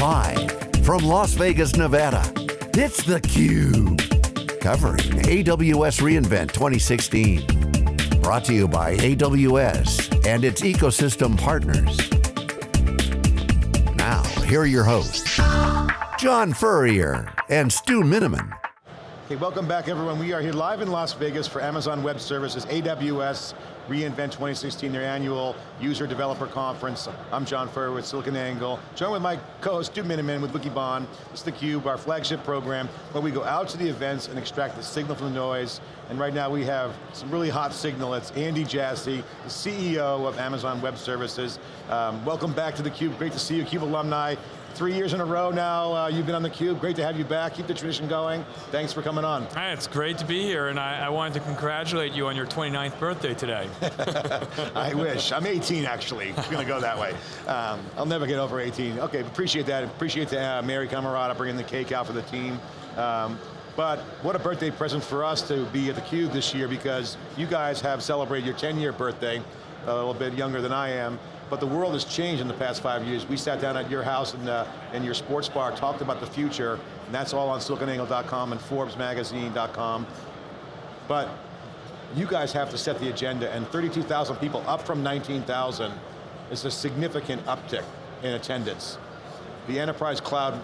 Live from Las Vegas, Nevada, it's theCUBE. Covering AWS reInvent 2016. Brought to you by AWS and its ecosystem partners. Now, here are your hosts, John Furrier and Stu Miniman. Okay, welcome back everyone. We are here live in Las Vegas for Amazon Web Services, AWS reInvent 2016, their annual user developer conference. I'm John Furrier with SiliconANGLE, joined with my co-host Stu Miniman with Wikibon. It's theCUBE, our flagship program, where we go out to the events and extract the signal from the noise. And right now we have some really hot signal. It's Andy Jassy, the CEO of Amazon Web Services. Um, welcome back to theCUBE, great to see you, CUBE alumni. Three years in a row now, uh, you've been on theCUBE. Great to have you back, keep the tradition going. Thanks for coming on. Hi, it's great to be here, and I, I wanted to congratulate you on your 29th birthday today. I wish, I'm 18 actually, it's going to go that way. Um, I'll never get over 18. Okay, appreciate that, appreciate the, uh, Mary Camerata bringing the cake out for the team. Um, but what a birthday present for us to be at theCUBE this year because you guys have celebrated your 10 year birthday, a little bit younger than I am, but the world has changed in the past five years. We sat down at your house and uh, in your sports bar, talked about the future, and that's all on siliconangle.com and forbesmagazine.com. But you guys have to set the agenda, and 32,000 people, up from 19,000, is a significant uptick in attendance. The enterprise cloud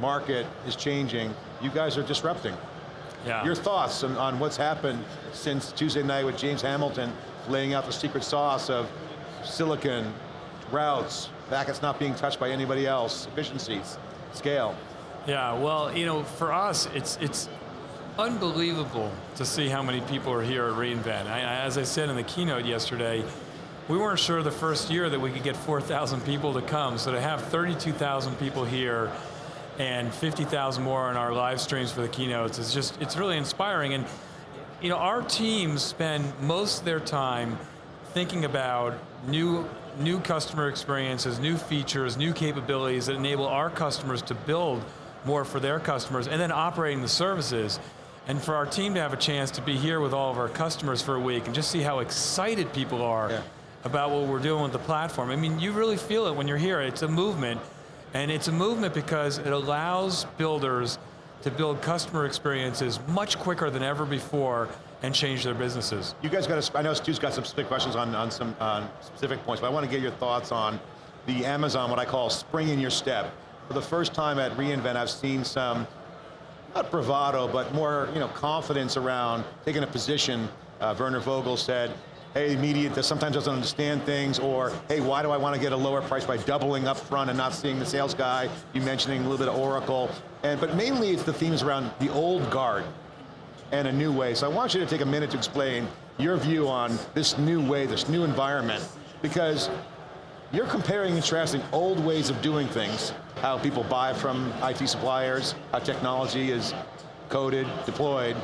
market is changing. You guys are disrupting. Yeah. Your thoughts on, on what's happened since Tuesday night with James Hamilton laying out the secret sauce of silicon, routes, packets not being touched by anybody else, efficiencies, scale. Yeah, well, you know, for us, it's it's unbelievable to see how many people are here at reInvent. I, as I said in the keynote yesterday, we weren't sure the first year that we could get 4,000 people to come, so to have 32,000 people here and 50,000 more in our live streams for the keynotes is just, it's really inspiring. And you know, our teams spend most of their time thinking about new new customer experiences, new features, new capabilities that enable our customers to build more for their customers, and then operating the services. And for our team to have a chance to be here with all of our customers for a week and just see how excited people are yeah. about what we're doing with the platform. I mean, you really feel it when you're here. It's a movement, and it's a movement because it allows builders to build customer experiences much quicker than ever before and change their businesses. You guys got, a, I know Stu's got some specific questions on, on some on specific points, but I want to get your thoughts on the Amazon, what I call spring in your step. For the first time at reInvent, I've seen some, not bravado, but more you know, confidence around taking a position. Uh, Werner Vogel said, hey, media sometimes doesn't understand things, or hey, why do I want to get a lower price by doubling up front and not seeing the sales guy? You mentioning a little bit of Oracle, and but mainly it's the themes around the old guard and a new way. So I want you to take a minute to explain your view on this new way, this new environment, because you're comparing and contrasting old ways of doing things, how people buy from IT suppliers, how technology is coded, deployed,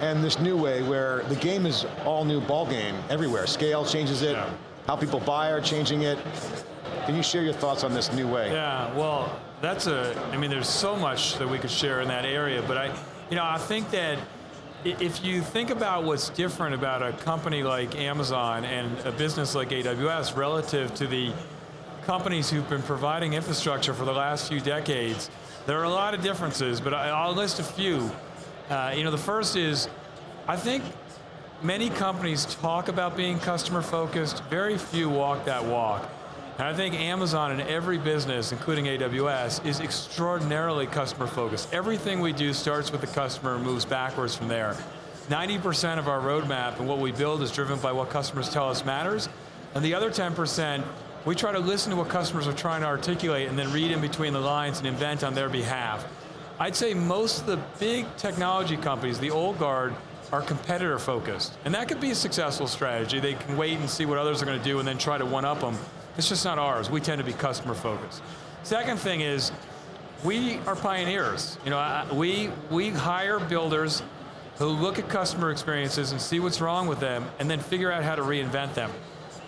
and this new way where the game is all new ball game everywhere. Scale changes it, yeah. how people buy are changing it. Can you share your thoughts on this new way? Yeah, well, that's a, I mean, there's so much that we could share in that area, but I, you know, I think that if you think about what's different about a company like Amazon and a business like AWS relative to the companies who've been providing infrastructure for the last few decades, there are a lot of differences, but I'll list a few. Uh, you know, the first is, I think many companies talk about being customer focused, very few walk that walk. And I think Amazon in every business, including AWS, is extraordinarily customer focused. Everything we do starts with the customer and moves backwards from there. 90% of our roadmap and what we build is driven by what customers tell us matters, and the other 10%, we try to listen to what customers are trying to articulate and then read in between the lines and invent on their behalf. I'd say most of the big technology companies, the old guard, are competitor focused. And that could be a successful strategy. They can wait and see what others are going to do and then try to one up them. It's just not ours. We tend to be customer focused. Second thing is, we are pioneers. You know, we, we hire builders who look at customer experiences and see what's wrong with them and then figure out how to reinvent them.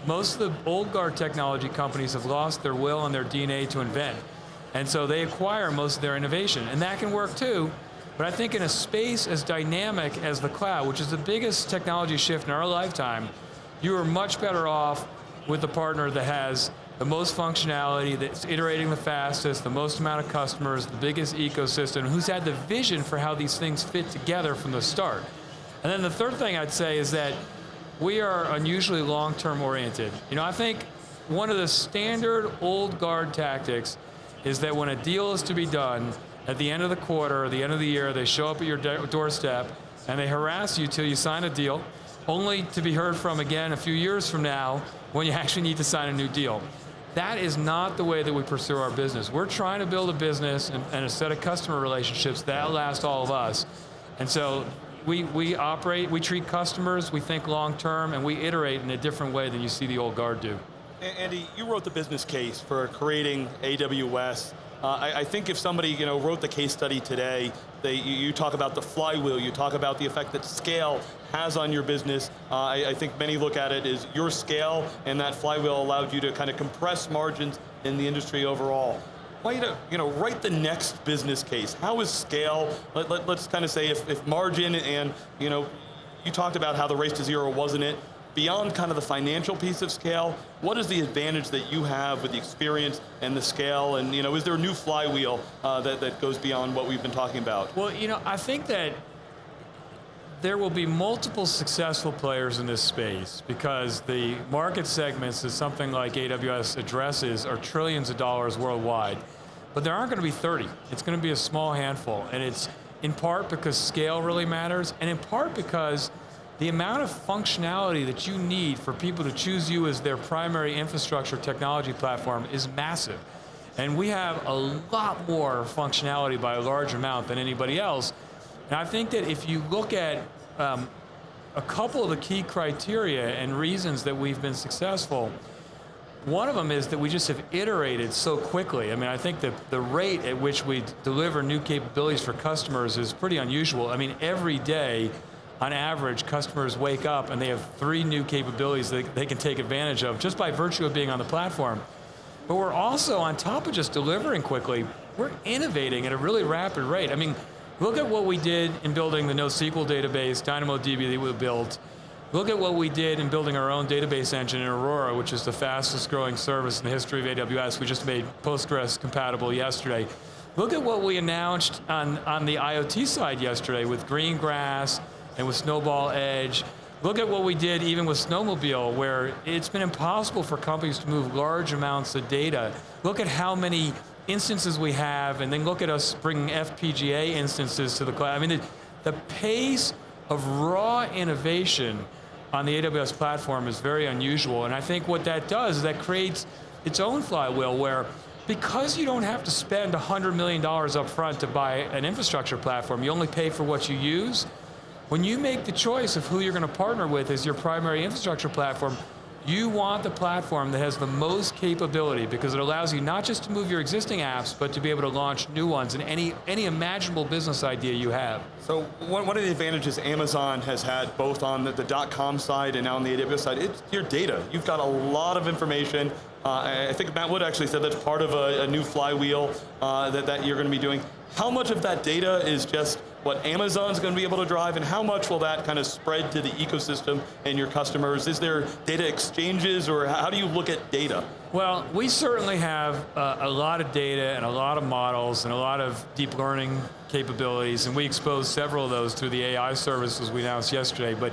Most of the old guard technology companies have lost their will and their DNA to invent. And so they acquire most of their innovation. And that can work too, but I think in a space as dynamic as the cloud, which is the biggest technology shift in our lifetime, you are much better off with a partner that has the most functionality, that's iterating the fastest, the most amount of customers, the biggest ecosystem, who's had the vision for how these things fit together from the start. And then the third thing I'd say is that we are unusually long-term oriented. You know, I think one of the standard old guard tactics is that when a deal is to be done, at the end of the quarter or the end of the year, they show up at your doorstep and they harass you till you sign a deal, only to be heard from again a few years from now when you actually need to sign a new deal. That is not the way that we pursue our business. We're trying to build a business and, and a set of customer relationships that last all of us. And so we, we operate, we treat customers, we think long term, and we iterate in a different way than you see the old guard do. Andy, you wrote the business case for creating AWS. Uh, I, I, think if somebody you know, wrote the case study today, they, you, talk about the flywheel, you talk about the effect that scale has on your business. Uh, I, I, think many look at it as your scale and that flywheel allowed you to kind of compress margins in the industry overall. Why you to you know, write the next business case? How is scale, let, let, let's kind of say if, if margin and, you know, you talked about how the race to zero wasn't it, beyond kind of the financial piece of scale, what is the advantage that you have with the experience and the scale, and you know, is there a new flywheel uh, that, that goes beyond what we've been talking about? Well, you know, I think that there will be multiple successful players in this space because the market segments that something like AWS addresses are trillions of dollars worldwide. But there aren't going to be 30. It's going to be a small handful. And it's in part because scale really matters, and in part because the amount of functionality that you need for people to choose you as their primary infrastructure technology platform is massive. And we have a lot more functionality by a large amount than anybody else. And I think that if you look at um, a couple of the key criteria and reasons that we've been successful, one of them is that we just have iterated so quickly. I mean, I think that the rate at which we deliver new capabilities for customers is pretty unusual. I mean, every day, on average, customers wake up and they have three new capabilities that they can take advantage of just by virtue of being on the platform. But we're also, on top of just delivering quickly, we're innovating at a really rapid rate. I mean, look at what we did in building the NoSQL database, DynamoDB that we built. Look at what we did in building our own database engine in Aurora, which is the fastest growing service in the history of AWS. We just made Postgres compatible yesterday. Look at what we announced on, on the IoT side yesterday with Greengrass, and with Snowball Edge. Look at what we did even with Snowmobile, where it's been impossible for companies to move large amounts of data. Look at how many instances we have, and then look at us bringing FPGA instances to the cloud. I mean, the, the pace of raw innovation on the AWS platform is very unusual, and I think what that does is that creates its own flywheel where because you don't have to spend $100 million up front to buy an infrastructure platform, you only pay for what you use, when you make the choice of who you're going to partner with as your primary infrastructure platform, you want the platform that has the most capability because it allows you not just to move your existing apps, but to be able to launch new ones in any, any imaginable business idea you have. So one, one of the advantages Amazon has had both on the, the .com side and now on the AWS side, it's your data. You've got a lot of information. Uh, I think Matt Wood actually said that's part of a, a new flywheel uh, that, that you're going to be doing. How much of that data is just what Amazon's going to be able to drive, and how much will that kind of spread to the ecosystem and your customers? Is there data exchanges, or how do you look at data? Well, we certainly have uh, a lot of data and a lot of models and a lot of deep learning capabilities, and we exposed several of those through the AI services we announced yesterday. But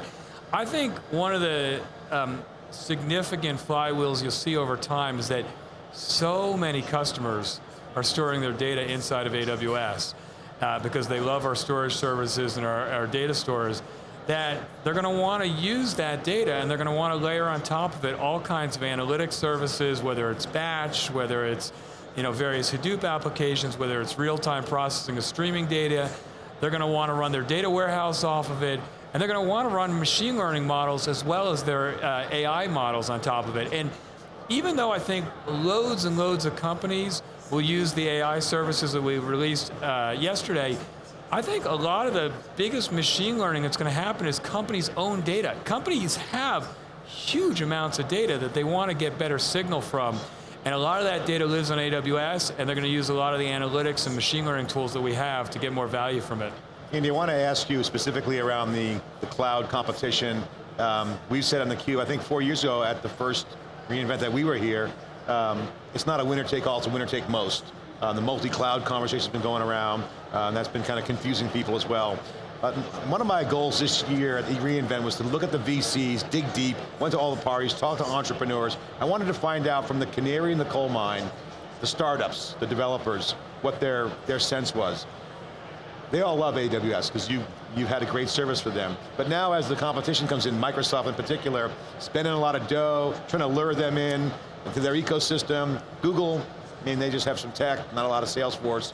I think one of the um, significant flywheels you'll see over time is that so many customers are storing their data inside of AWS uh, because they love our storage services and our, our data stores, that they're going to want to use that data and they're going to want to layer on top of it all kinds of analytics services, whether it's batch, whether it's you know, various Hadoop applications, whether it's real-time processing of streaming data. They're going to want to run their data warehouse off of it, and they're going to want to run machine learning models as well as their uh, AI models on top of it. And even though I think loads and loads of companies will use the AI services that we released uh, yesterday, I think a lot of the biggest machine learning that's going to happen is companies' own data. Companies have huge amounts of data that they want to get better signal from. And a lot of that data lives on AWS, and they're going to use a lot of the analytics and machine learning tools that we have to get more value from it. Andy, I want to ask you specifically around the, the cloud competition. Um, we said on the Cube, I think four years ago at the first reInvent that we were here, um, it's not a winner take all, it's a winner take most. Uh, the multi-cloud conversation's been going around, uh, and that's been kind of confusing people as well. Uh, one of my goals this year at the reInvent was to look at the VCs, dig deep, went to all the parties, talked to entrepreneurs. I wanted to find out from the canary in the coal mine, the startups, the developers, what their, their sense was. They all love AWS because you, you've had a great service for them. But now as the competition comes in, Microsoft in particular, spending a lot of dough, trying to lure them in into their ecosystem. Google, I mean, they just have some tech, not a lot of Salesforce.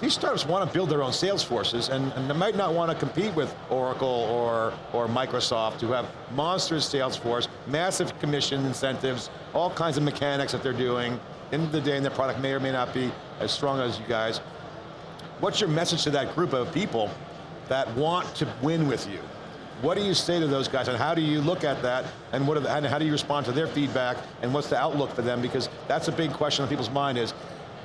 These startups want to build their own sales forces and, and they might not want to compete with Oracle or, or Microsoft who have monstrous sales force, massive commission incentives, all kinds of mechanics that they're doing. End of the day, and their product may or may not be as strong as you guys. What's your message to that group of people that want to win with you? What do you say to those guys and how do you look at that and, what the, and how do you respond to their feedback and what's the outlook for them? Because that's a big question on people's mind is,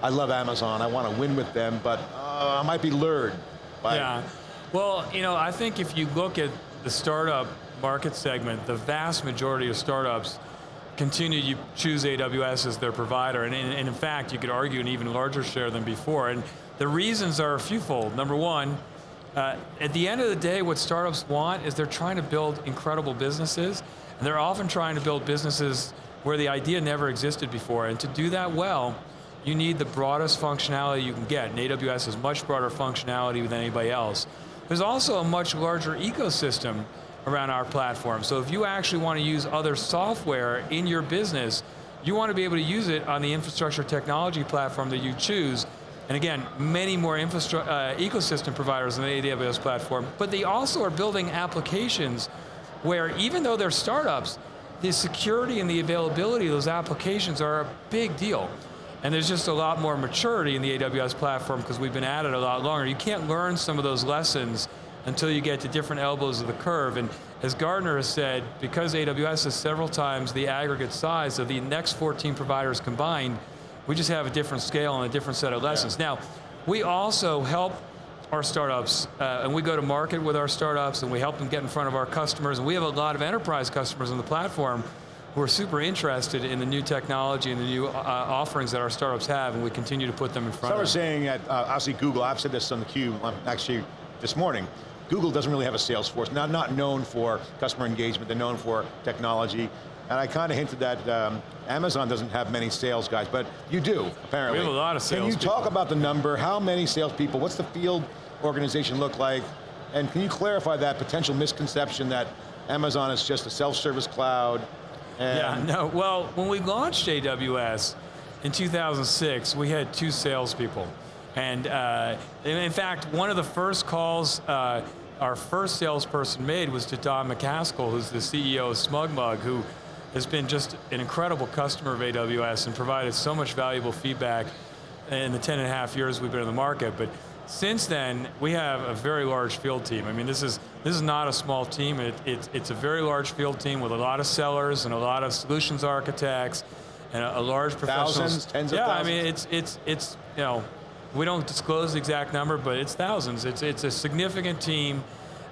I love Amazon, I want to win with them, but uh, I might be lured by Yeah, well, you know, I think if you look at the startup market segment, the vast majority of startups continue to choose AWS as their provider, and, and in fact, you could argue an even larger share than before. And the reasons are a fewfold. Number one, uh, at the end of the day, what startups want is they're trying to build incredible businesses, and they're often trying to build businesses where the idea never existed before. And to do that well, you need the broadest functionality you can get. And AWS has much broader functionality than anybody else. There's also a much larger ecosystem around our platform. So if you actually want to use other software in your business, you want to be able to use it on the infrastructure technology platform that you choose, and again, many more uh, ecosystem providers on the AWS platform, but they also are building applications where even though they're startups, the security and the availability of those applications are a big deal. And there's just a lot more maturity in the AWS platform because we've been at it a lot longer. You can't learn some of those lessons until you get to different elbows of the curve. And as Gartner has said, because AWS is several times the aggregate size of the next 14 providers combined, we just have a different scale and a different set of lessons. Yeah. Now, we also help our startups, uh, and we go to market with our startups, and we help them get in front of our customers, and we have a lot of enterprise customers on the platform who are super interested in the new technology and the new uh, offerings that our startups have, and we continue to put them in front so of them. So we're saying at, uh, obviously Google, I've said this on the cube, um, actually this morning, Google doesn't really have a sales force, not, not known for customer engagement, they're known for technology. And I kind of hinted that um, Amazon doesn't have many sales guys, but you do, apparently. We have a lot of sales Can you people. talk about the number, how many salespeople, what's the field organization look like? And can you clarify that potential misconception that Amazon is just a self-service cloud? yeah, no, well, when we launched AWS in 2006, we had two salespeople. And uh, in fact, one of the first calls uh, our first salesperson made was to Don MacAskill, who's the CEO of SmugMug, who has been just an incredible customer of AWS and provided so much valuable feedback in the 10 and a half years we've been in the market. But since then, we have a very large field team. I mean, this is this is not a small team. It, it, it's a very large field team with a lot of sellers and a lot of solutions architects and a, a large professional. Thousands, tens yeah, of thousands. I mean, it's it's it's you know, we don't disclose the exact number, but it's thousands. It's it's a significant team.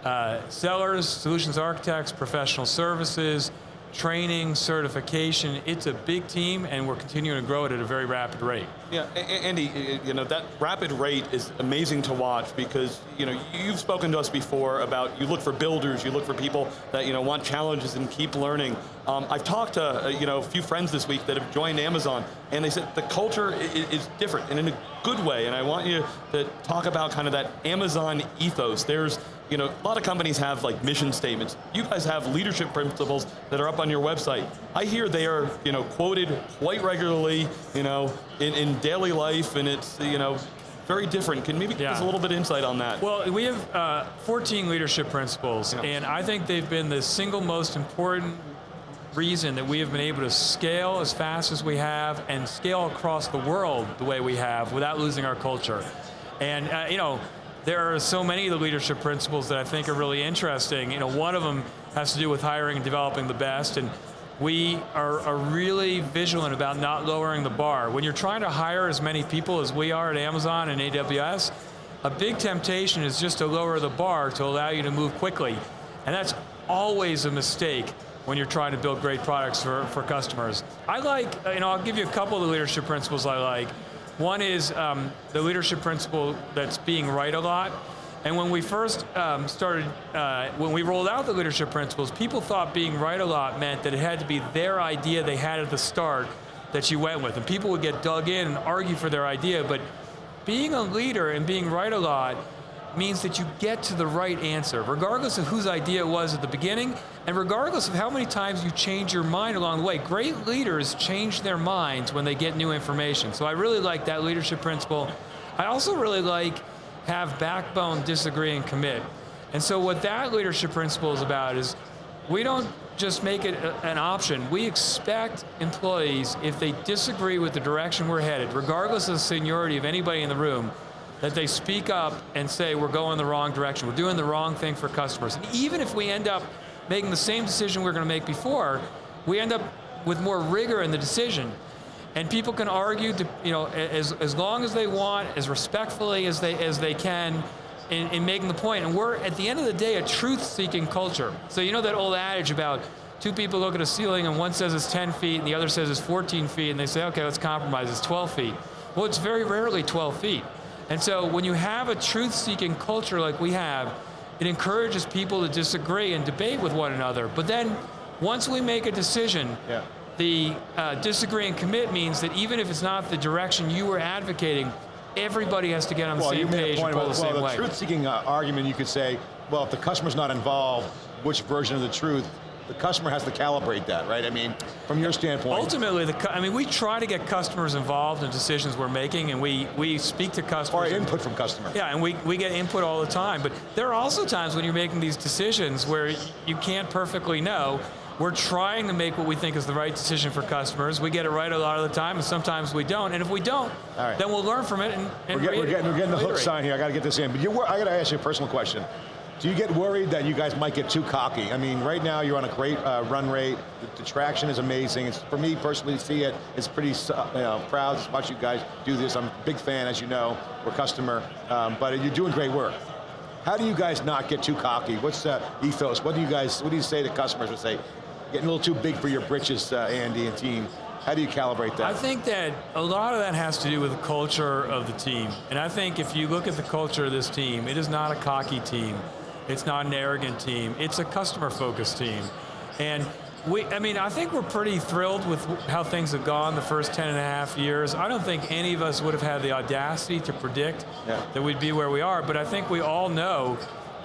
Uh, sellers, solutions architects, professional services, training, certification. It's a big team, and we're continuing to grow it at a very rapid rate. Yeah, Andy, you know, that rapid rate is amazing to watch because, you know, you've spoken to us before about you look for builders, you look for people that, you know, want challenges and keep learning. Um, I've talked to, uh, you know, a few friends this week that have joined Amazon, and they said the culture is different and in a good way, and I want you to talk about kind of that Amazon ethos. There's you know, a lot of companies have like mission statements. You guys have leadership principles that are up on your website. I hear they are, you know, quoted quite regularly, you know, in, in daily life, and it's, you know, very different. Can maybe give yeah. us a little bit of insight on that? Well, we have uh, 14 leadership principles, yeah. and I think they've been the single most important reason that we have been able to scale as fast as we have and scale across the world the way we have without losing our culture. And, uh, you know, there are so many of the leadership principles that I think are really interesting. You know, one of them has to do with hiring and developing the best, and we are, are, really vigilant about not lowering the bar. When you're trying to hire as many people as we are at Amazon and AWS, a big temptation is just to lower the bar to allow you to move quickly. And that's always a mistake when you're trying to build great products for, for customers. I like, you know, I'll give you a couple of the leadership principles I like. One is um, the leadership principle that's being right a lot. And when we first um, started, uh, when we rolled out the leadership principles, people thought being right a lot meant that it had to be their idea they had at the start that you went with. And people would get dug in and argue for their idea, but being a leader and being right a lot means that you get to the right answer, regardless of whose idea it was at the beginning, and regardless of how many times you change your mind along the way. Great leaders change their minds when they get new information. So I really like that leadership principle. I also really like have backbone, disagree, and commit. And so what that leadership principle is about is we don't just make it a, an option. We expect employees, if they disagree with the direction we're headed, regardless of the seniority of anybody in the room, that they speak up and say we're going the wrong direction, we're doing the wrong thing for customers. And even if we end up making the same decision we are going to make before, we end up with more rigor in the decision and people can argue, to, you know, as, as long as they want, as respectfully as they, as they can, in, in making the point. And we're, at the end of the day, a truth-seeking culture. So you know that old adage about two people look at a ceiling and one says it's 10 feet and the other says it's 14 feet and they say, okay, let's compromise, it's 12 feet. Well, it's very rarely 12 feet. And so when you have a truth-seeking culture like we have, it encourages people to disagree and debate with one another. But then, once we make a decision, yeah the uh, disagree and commit means that even if it's not the direction you were advocating, everybody has to get on the well, same page and pull the, well, same the way. the truth-seeking uh, argument, you could say, well, if the customer's not involved, which version of the truth the customer has to calibrate that, right? I mean, from your standpoint. Ultimately, the I mean, we try to get customers involved in decisions we're making, and we, we speak to customers. Or input from customers. Yeah, and we, we get input all the time. But there are also times when you're making these decisions where you can't perfectly know, we're trying to make what we think is the right decision for customers. We get it right a lot of the time, and sometimes we don't. And if we don't, right. then we'll learn from it and, and we're, get, we're, getting, we're getting the hook sign here. I got to get this in. But I got to ask you a personal question. Do you get worried that you guys might get too cocky? I mean, right now you're on a great uh, run rate. The, the, traction is amazing. It's, for me personally, to see it, it's pretty you know, proud to watch you guys do this. I'm a big fan, as you know. We're customer, um, but you're doing great work. How do you guys not get too cocky? What's the ethos? What do you guys, what do you say to customers who say, getting a little too big for your britches, uh, Andy and team. How do you calibrate that? I think that a lot of that has to do with the culture of the team. And I think if you look at the culture of this team, it is not a cocky team. It's not an arrogant team. It's a customer-focused team. And we, I mean, I think we're pretty thrilled with how things have gone the first 10 and a half years. I don't think any of us would have had the audacity to predict yeah. that we'd be where we are, but I think we all know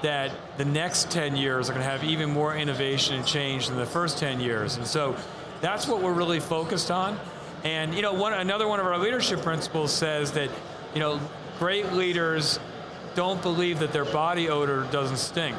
that the next 10 years are going to have even more innovation and change than the first 10 years. And so that's what we're really focused on. And you know, one, another one of our leadership principles says that you know, great leaders don't believe that their body odor doesn't stink.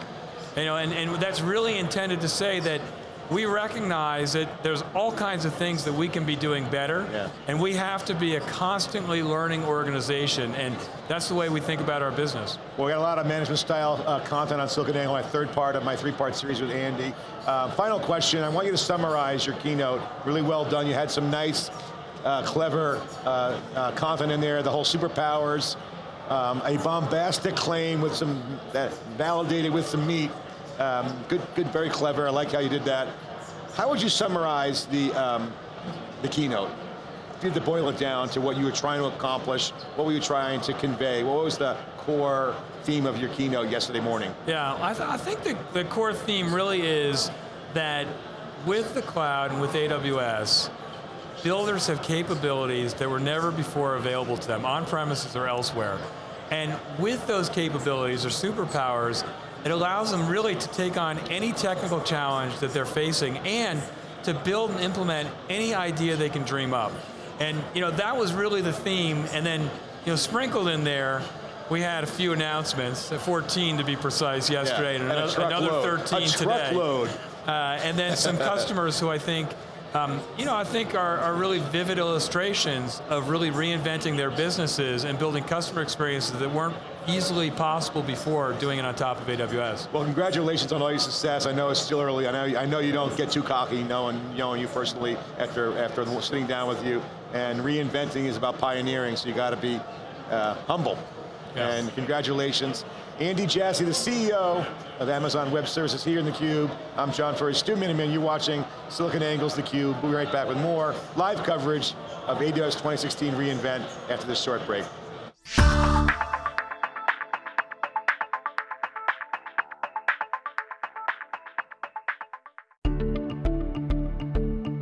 You know, and, and that's really intended to say that we recognize that there's all kinds of things that we can be doing better, yeah. and we have to be a constantly learning organization, and that's the way we think about our business. Well, we got a lot of management style uh, content on SiliconANGLE, my third part of my three-part series with Andy. Uh, final question, I want you to summarize your keynote. Really well done, you had some nice, uh, clever uh, uh, content in there, the whole superpowers, um, a bombastic claim with some, that validated with some meat, um, good, good, very clever. I like how you did that. How would you summarize the, um, the keynote? If you had to boil it down to what you were trying to accomplish, what were you trying to convey? What was the core theme of your keynote yesterday morning? Yeah, I, th I think the, the core theme really is that with the cloud and with AWS, builders have capabilities that were never before available to them, on premises or elsewhere. And with those capabilities or superpowers, it allows them really to take on any technical challenge that they're facing and to build and implement any idea they can dream up. And you know, that was really the theme, and then you know, sprinkled in there, we had a few announcements, 14 to be precise yesterday, yeah, and, and another, another 13 a today. Load. Uh, and then some customers who I think um, you know, I think are, are, really vivid illustrations of really reinventing their businesses and building customer experiences that weren't easily possible before doing it on top of AWS. Well, congratulations on all your success. I know it's still early. I know, I know you don't get too cocky knowing, knowing you personally after, after sitting down with you. And reinventing is about pioneering, so you got to be uh, humble. Yeah. And congratulations. Andy Jassy, the CEO of Amazon Web Services here in theCUBE. I'm John Furrier, Stu Miniman, you're watching SiliconANGLE's theCUBE. We'll be right back with more live coverage of AWS 2016 reInvent after this short break.